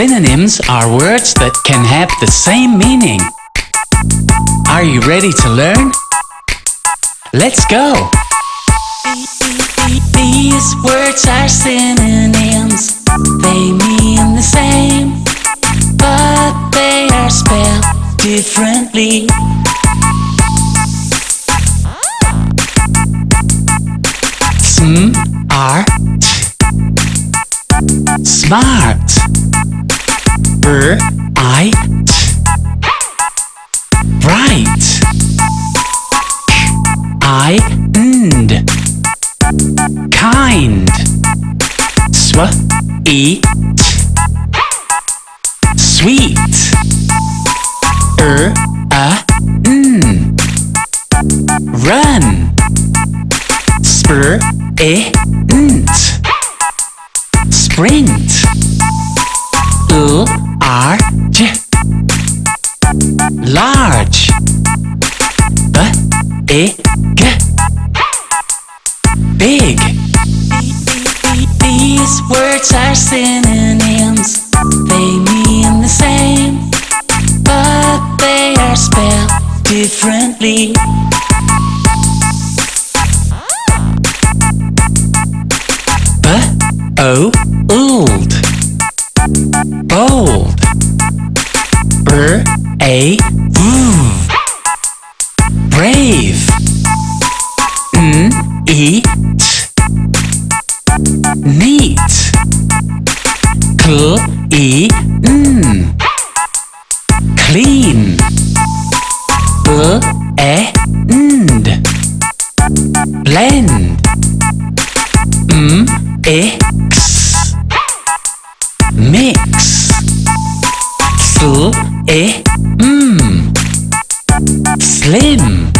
Synonyms are words that can have the same meaning. Are you ready to learn? Let's go! These words are synonyms. They mean the same, but they are spelled differently. Smart Smart I bright Bright Kind. Kind. Sweet Sweet. Er n. Run. Spur e Sprint. L E G Big. These words are synonyms. They mean the same, but they are spelled differently. B O old Bold. B A Brave mm, eat, Neat Cl E N Clean. B E N Blend. M X Mix. Sl Slim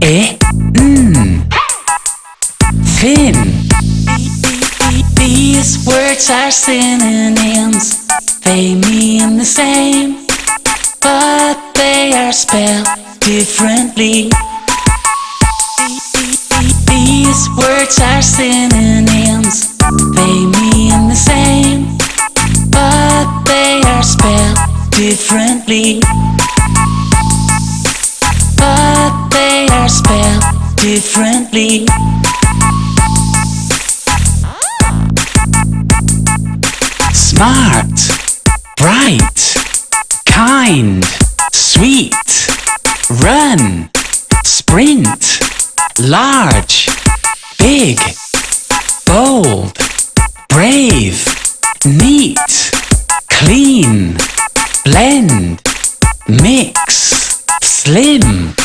F E N Thin These words are synonyms. They mean the same, but they are spelled differently. These words are synonyms. They mean the same, but they are spelled differently. Spelled differently. Smart Bright Kind Sweet Run Sprint Large Big Bold Brave Neat Clean Blend Mix Slim